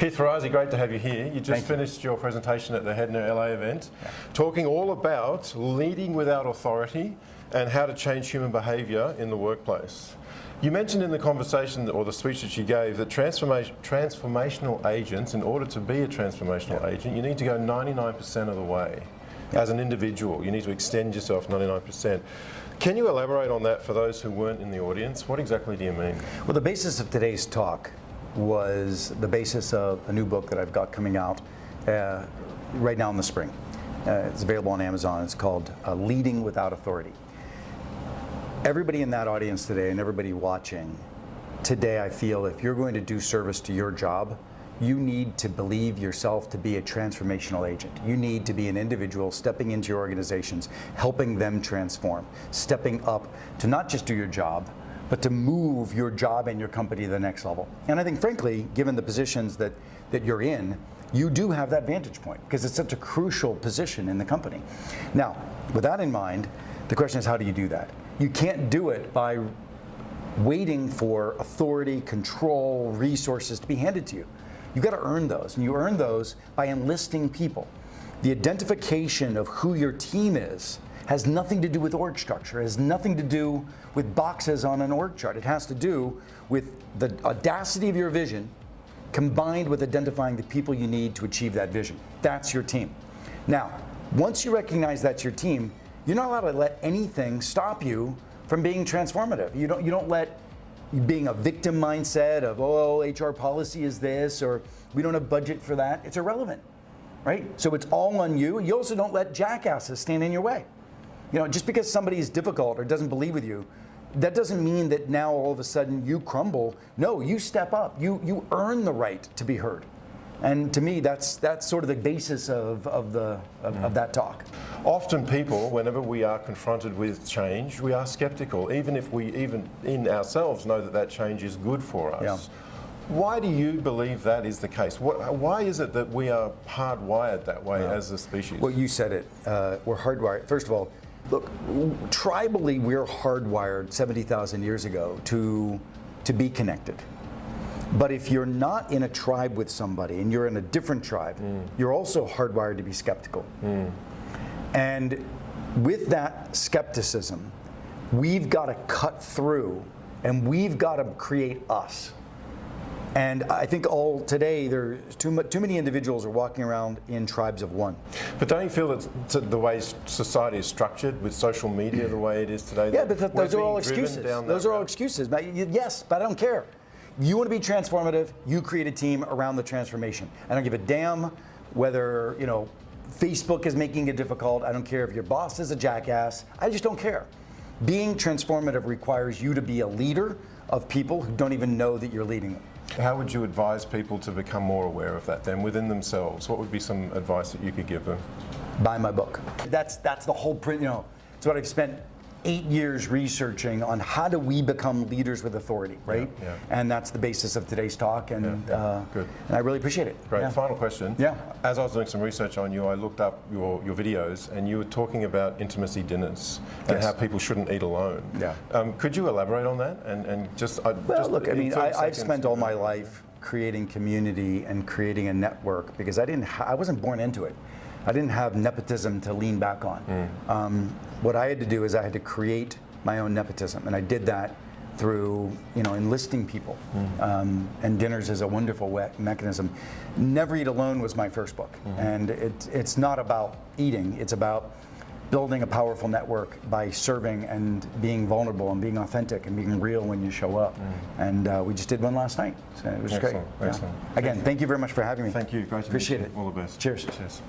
Keith Ferrazzi, great to have you here. You just Thank you. finished your presentation at the Hedner LA event, talking all about leading without authority and how to change human behaviour in the workplace. You mentioned in the conversation or the speech that you gave that transformation, transformational agents, in order to be a transformational agent, you need to go 99% of the way. As an individual, you need to extend yourself 99%. Can you elaborate on that for those who weren't in the audience? What exactly do you mean? Well, the basis of today's talk was the basis of a new book that I've got coming out uh, right now in the spring. Uh, it's available on Amazon. It's called uh, Leading Without Authority. Everybody in that audience today and everybody watching today, I feel if you're going to do service to your job, you need to believe yourself to be a transformational agent. You need to be an individual stepping into your organizations, helping them transform, stepping up to not just do your job, but to move your job and your company to the next level. And I think frankly, given the positions that, that you're in, you do have that vantage point because it's such a crucial position in the company. Now, with that in mind, the question is how do you do that? You can't do it by waiting for authority, control, resources to be handed to you. You've got to earn those, and you earn those by enlisting people. The identification of who your team is has nothing to do with org structure, has nothing to do with boxes on an org chart. It has to do with the audacity of your vision combined with identifying the people you need to achieve that vision. That's your team. Now, once you recognize that's your team, you're not allowed to let anything stop you from being transformative. You don't, you don't let being a victim mindset of, oh, HR policy is this, or we don't have budget for that. It's irrelevant, right? So it's all on you. You also don't let jackasses stand in your way. You know, just because somebody is difficult or doesn't believe with you, that doesn't mean that now all of a sudden you crumble. No, you step up. You, you earn the right to be heard. And to me, that's, that's sort of the basis of, of, the, of, of that talk. Often people, whenever we are confronted with change, we are skeptical, even if we even in ourselves know that that change is good for us. Yeah. Why do you believe that is the case? What, why is it that we are hardwired that way as a species? Well, you said it. Uh, we're hardwired. First of all, look, tribally, we're hardwired 70,000 years ago to, to be connected. But if you're not in a tribe with somebody and you're in a different tribe, hmm. you're also hardwired to be skeptical. Hmm. And with that skepticism, we've got to cut through and we've got to create us. And I think all today, there's too, too many individuals are walking around in tribes of one. But don't you feel that the way society is structured with social media the way it is today? Yeah, that but th- those are all excuses. Those are all excuses. Yes, but I don't care. You want to be transformative, you create a team around the transformation. I don't give a damn whether, you know, Facebook is making it difficult. I don't care if your boss is a jackass. I just don't care. Being transformative requires you to be a leader of people who don't even know that you're leading them. How would you advise people to become more aware of that then within themselves? What would be some advice that you could give them? buy my book. That's that's the whole print. You know, it's what I've spent eight years researching on how do we become leaders with authority, right? yeah. And that's the basis of today's talk, and Yeah, uh, good. And I really appreciate it. Great. Yeah. Final question. Yeah. As I was doing some research on you, I looked up your, your videos and you were talking about intimacy dinners and Yes. how people shouldn't eat alone. Yeah. Um, could you elaborate on that? And, and just, I Well, just look, I mean, 30 I, I've spent all my uh, life creating community and creating a network because I didn't, ha- I wasn't born into it. I didn't have nepotism to lean back on. Mm. Um, what I had to do is I had to create my own nepotism, and I did that through, you know, enlisting people. Mm. Um, and dinners is a wonderful mechanism. Never Eat Alone was my first book, Mm-hmm. and it, it's not about eating. It's about building a powerful network by serving and being vulnerable and being authentic and being real when you show up. And uh, we just did one last night. So it was Mm. Excellent, great. excellent. Again, thank you very much for having me. Thank you. Great to meet Appreciate it. All the best. Cheers. Cheers.